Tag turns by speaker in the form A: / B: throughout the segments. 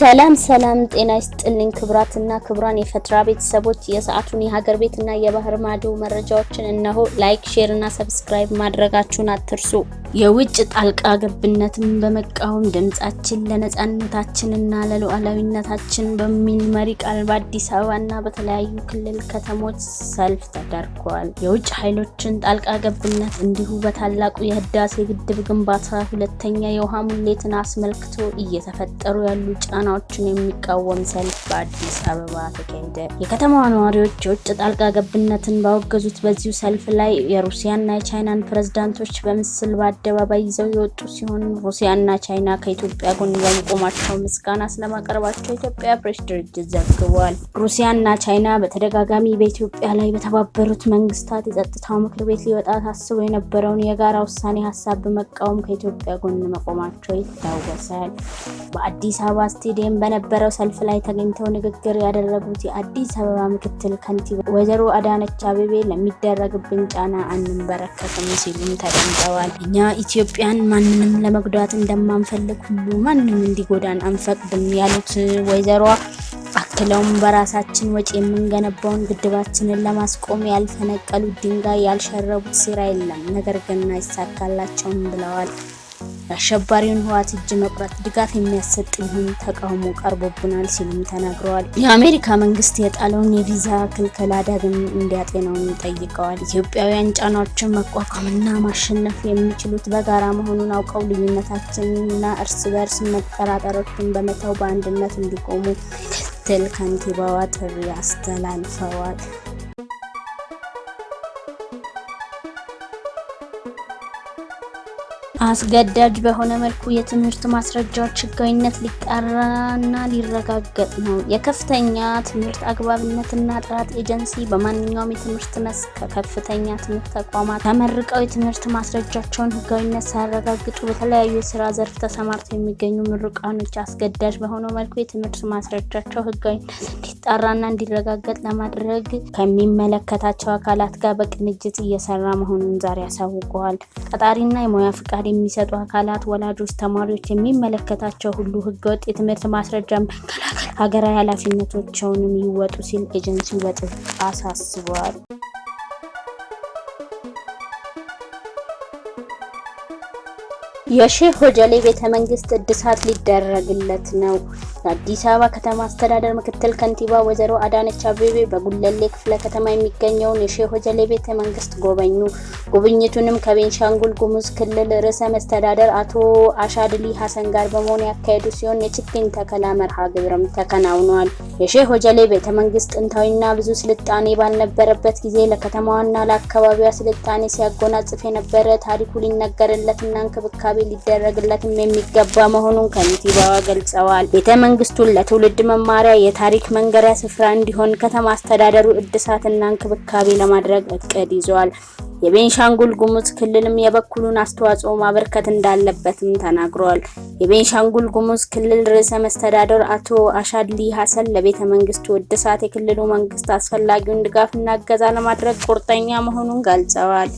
A: ሰላም ሰላም፣ ጤና ይስጥልኝ ክቡራትና ክቡራን የፈትራ ቤተሰቦች የሰዓቱን የሀገር ቤትና የባህር ማዶ መረጃዎችን እነሆ። like፣ share እና subscribe ማድረጋችሁን አትርሱ። የውጭ ጣልቃ ገብነትን በመቃወም ድምጻችን ለነጻነታችንና ለሉዓላዊነታችን በሚል መሪ ቃል በአዲስ አበባና በተለያዩ ክልል ከተሞች ሰልፍ ተደርጓል። የውጭ ኃይሎችን ጣልቃ ገብነት እንዲሁ በታላቁ የህዳሴ ግድብ ግንባታ ሁለተኛ የውሃ ሙሌትን አስመልክቶ እየተፈጠሩ ያሉ ጫናዎችን የሚቃወም ሰልፍ በአዲስ አበባ ተካሄደ። የከተማዋ ነዋሪዎች የውጭ ጣልቃ ገብነትን ባወገዙት በዚሁ ሰልፍ ላይ የሩሲያና የቻይናን ፕሬዝዳንቶች በምስል በአደባባይ ይዘው የወጡ ሲሆን ሩሲያና ቻይና ከኢትዮጵያ ጎን በመቆማቸው ምስጋና ስለማቀረባቸው የኢትዮጵያ ፕሬስ ድርጅት ዘግቧል። ሩሲያና ቻይና በተደጋጋሚ በኢትዮጵያ ላይ በተባበሩት መንግስታት የጸጥታው ምክር ቤት ሊወጣ ታስቦ የነበረውን የጋራ ውሳኔ ሀሳብ በመቃወም ከኢትዮጵያ ጎን መቆማቸው ይታወሳል። በአዲስ አበባ ስቴዲየም በነበረው ሰልፍ ላይ ተገኝተው ንግግር ያደረጉት የአዲስ አበባ ምክትል ከንቲባ ወይዘሮ አዳነች አቤቤ ለሚደረግብን ጫና አንንበረከክም ሲሉም ተደምጠዋል። እኛ ኢትዮጵያን ማንንም ለመጉዳት እንደማንፈልግ ሁሉ ማንም እንዲጎዳን አንፈቅድም ያሉት ወይዘሮ አክለውም በራሳችን ወጪ የምንገነባውን ግድባችንን ለማስቆም ያልፈነቀሉት ድንጋይ ያልሸረቡት ሴራ የለም፣ ነገር ግን አይሳካላቸውም ብለዋል። የአሸባሪውን ህወሓት እጅ መቁረጥ ድጋፍ የሚያሰጥ ቢሆን ተቃውሞ ቀርቦብናል ሲሉም ተናግረዋል። የአሜሪካ መንግስት የጣለውን የቪዛ ክልከላ ዳግም እንዲያጤነውም ጠይቀዋል። ኢትዮጵያውያን ጫናዎችን መቋቋምና ማሸነፍ የሚችሉት በጋራ መሆኑን አውቀው ልዩነታችንና እርስ በርስ መጠራጠሮችን በመተው በአንድነት እንዲቆሙ ምክትል ከንቲባዋ ጥሪ አስተላልፈዋል። አስገዳጅ በሆነ መልኩ የትምህርት ማስረጃዎች ህጋዊነት ሊጣራና ሊረጋገጥ ነው። የከፍተኛ ትምህርት አግባብነትና ጥራት ኤጀንሲ በማንኛውም የትምህርት መስክ ከከፍተኛ ትምህርት ተቋማት ተመርቀው የትምህርት ማስረጃቸውን ህጋዊነት ሳያረጋግጡ በተለያዩ የስራ ዘርፍ ተሰማርተው የሚገኙ ምሩቃኖች አስገዳጅ በሆነው መልኩ የትምህርት ማስረጃቸው ህጋዊነት እንዲጣራና እንዲረጋገጥ ለማድረግ ከሚመለከታቸው አካላት ጋር በቅንጅት እየሰራ መሆኑን ዛሬ አሳውቀዋል። ቀጣሪና የሙያ ፍቃድ የሚሰጡ አካላት፣ ወላጆች፣ ተማሪዎች፣ የሚመለከታቸው ሁሉ ህገወጥ የትምህርት ማስረጃን መከላከል ሀገራዊ ኃላፊነቶቸውንም ይወጡ ሲል ኤጀንሲው በጥብቅ አሳስበዋል። የሼህ ሆጀሌ ቤተ መንግስት እድሳት ሊደረግለት ነው። የአዲስ አበባ ከተማ አስተዳደር ምክትል ከንቲባ ወይዘሮ አዳነች አቤቤ በጉለሌ ክፍለ ከተማ የሚገኘውን የሼህ ሆጀሌ ቤተ መንግስት ጎበኙ። ጉብኝቱንም ከቤንሻንጉል ጉሙዝ ክልል ርዕሰ መስተዳደር አቶ አሻድሊ ሀሰን ጋር በመሆን ያካሄዱ ሲሆን የችግኝ ተከላ መርሃ ግብርም ተከናውኗል። የሼህ ሆጀሌ ቤተ መንግስት ጥንታዊና ብዙ ስልጣኔ ባልነበረበት ጊዜ ለከተማዋና ለአካባቢዋ ስልጣኔ ሲያጎናጽፍ የነበረ ታሪኩ ሊነገርለትና እንክብካቤ ሊደረግለትም የሚገባ መሆኑን ከንቲባዋ ገልጸዋል። መንግስቱን ለትውልድ መማሪያ የታሪክ መንገሪያ ስፍራ እንዲሆን ከተማ አስተዳደሩ እድሳትና እንክብካቤ ለማድረግ እቅድ ይዟል። የቤንሻንጉል ጉሙዝ ክልልም የበኩሉን አስተዋጽኦ ማበርከት እንዳለበትም ተናግረዋል። የቤንሻንጉል ጉሙዝ ክልል ርዕሰ መስተዳደር አቶ አሻድሊ ሀሰን ለቤተ መንግስቱ እድሳት የክልሉ መንግስት አስፈላጊውን ድጋፍና እገዛ ለማድረግ ቁርጠኛ መሆኑን ገልጸዋል።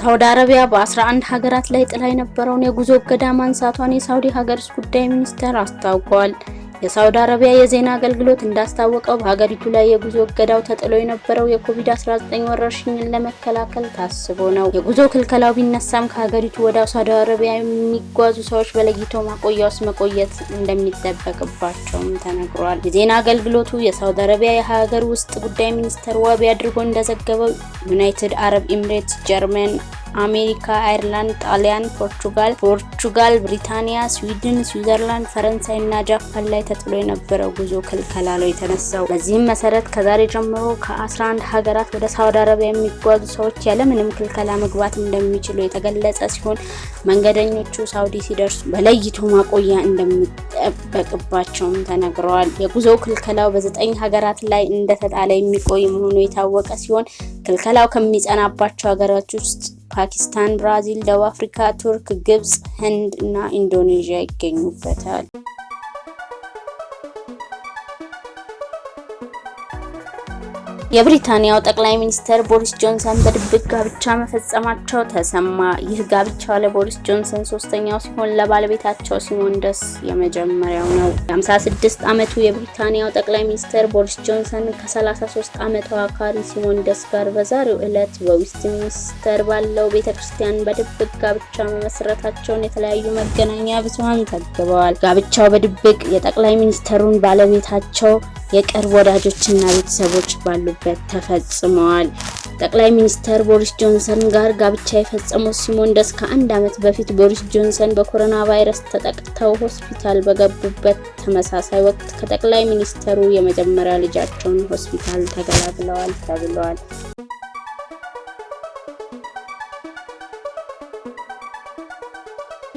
A: ሳውዲ አረቢያ በ11 ሀገራት ላይ ጥላ የነበረውን የጉዞ እገዳ ማንሳቷን የሳውዲ ሀገር ጉዳይ ሚኒስቴር አስታውቋል። የሳውዲ አረቢያ የዜና አገልግሎት እንዳስታወቀው በሀገሪቱ ላይ የጉዞ እገዳው ተጥሎ የነበረው የኮቪድ-19 ወረርሽኝን ለመከላከል ታስቦ ነው። የጉዞ ክልከላው ቢነሳም ከሀገሪቱ ወደ ሳውዲ አረቢያ የሚጓዙ ሰዎች በለይቶ ማቆያ ውስጥ መቆየት እንደሚጠበቅባቸውም ተነግሯል። የዜና አገልግሎቱ የሳውዲ አረቢያ የሀገር ውስጥ ጉዳይ ሚኒስቴር ዋቢ አድርጎ እንደዘገበው ዩናይትድ አረብ ኤምሬትስ፣ ጀርመን አሜሪካ፣ አይርላንድ፣ ጣሊያን፣ ፖርቹጋል፣ ፖርቹጋል፣ ብሪታንያ፣ ስዊድን፣ ስዊዘርላንድ፣ ፈረንሳይ እና ጃፓን ላይ ተጥሎ የነበረው ጉዞ ክልከላ ነው የተነሳው። በዚህም መሰረት ከዛሬ ጀምሮ ከ11 ሀገራት ወደ ሳውዲ አረቢያ የሚጓዙ ሰዎች ያለምንም ክልከላ መግባት እንደሚችሉ የተገለጸ ሲሆን መንገደኞቹ ሳውዲ ሲደርሱ በለይቶ ማቆያ እንደሚጠበቅባቸውም ተነግረዋል። የጉዞ ክልከላው በዘጠኝ ሀገራት ላይ እንደተጣለ የሚቆይ መሆኑ የታወቀ ሲሆን ክልከላው ከሚጸናባቸው ሀገራት ውስጥ ፓኪስታን፣ ብራዚል፣ ደቡብ አፍሪካ፣ ቱርክ፣ ግብጽ፣ ህንድ እና ኢንዶኔዥያ ይገኙበታል። የብሪታንያው ጠቅላይ ሚኒስትር ቦሪስ ጆንሰን በድብቅ ጋብቻ መፈጸማቸው ተሰማ። ይህ ጋብቻ ለቦሪስ ጆንሰን ሶስተኛው ሲሆን ለባለቤታቸው ሲሞንደስ የመጀመሪያው ነው። የ56 ዓመቱ የብሪታንያው ጠቅላይ ሚኒስትር ቦሪስ ጆንሰን ከ33 ዓመቷ ካሪ ሲሞንደስ ጋር በዛሬው ዕለት በዌስትሚኒስተር ባለው ቤተ ክርስቲያን በድብቅ ጋብቻ መመስረታቸውን የተለያዩ መገናኛ ብዙኃን ዘግበዋል። ጋብቻው በድብቅ የጠቅላይ ሚኒስትሩን ባለቤታቸው የቅርብ ወዳጆችና ቤተሰቦች ባሉበት ተፈጽመዋል። ጠቅላይ ሚኒስትር ቦሪስ ጆንሰን ጋር ጋብቻ የፈጸሙት ሲሞንደስ ከአንድ ዓመት በፊት ቦሪስ ጆንሰን በኮሮና ቫይረስ ተጠቅተው ሆስፒታል በገቡበት ተመሳሳይ ወቅት ከጠቅላይ ሚኒስትሩ የመጀመሪያ ልጃቸውን ሆስፒታል ተገላግለዋል ተብለዋል።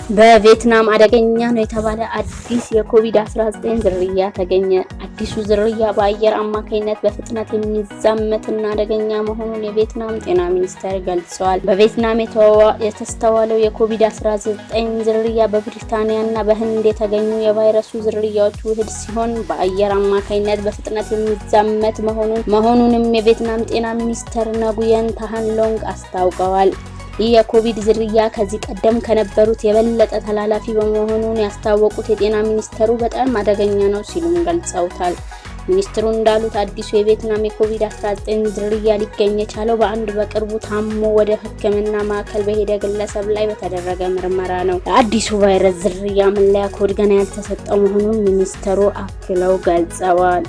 A: በቪየትናም አደገኛ ነው የተባለ አዲስ የኮቪድ-19 ዝርያ ተገኘ። አዲሱ ዝርያ በአየር አማካኝነት በፍጥነት የሚዛመትና አደገኛ መሆኑን የቪየትናም ጤና ሚኒስቴር ገልጸዋል። በቪየትናም የተስተዋለው የኮቪድ-19 ዝርያ በብሪታንያና በህንድ የተገኙ የቫይረሱ ዝርያዎች ውህድ ሲሆን በአየር አማካኝነት በፍጥነት የሚዛመት መሆኑንም የቪየትናም ጤና ሚኒስትር ነጉየን ታሃንሎንግ አስታውቀዋል። ይህ የኮቪድ ዝርያ ከዚህ ቀደም ከነበሩት የበለጠ ተላላፊ በመሆኑን ያስታወቁት የጤና ሚኒስተሩ በጣም አደገኛ ነው ሲሉም ገልጸውታል። ሚኒስትሩ እንዳሉት አዲሱ የቪየትናም የኮቪድ-19 ዝርያ ሊገኝ የቻለው በአንድ በቅርቡ ታሞ ወደ ሕክምና ማዕከል በሄደ ግለሰብ ላይ በተደረገ ምርመራ ነው። የአዲሱ ቫይረስ ዝርያ መለያ ኮድ ገና ያልተሰጠው መሆኑን ሚኒስተሩ አክለው ገልጸዋል።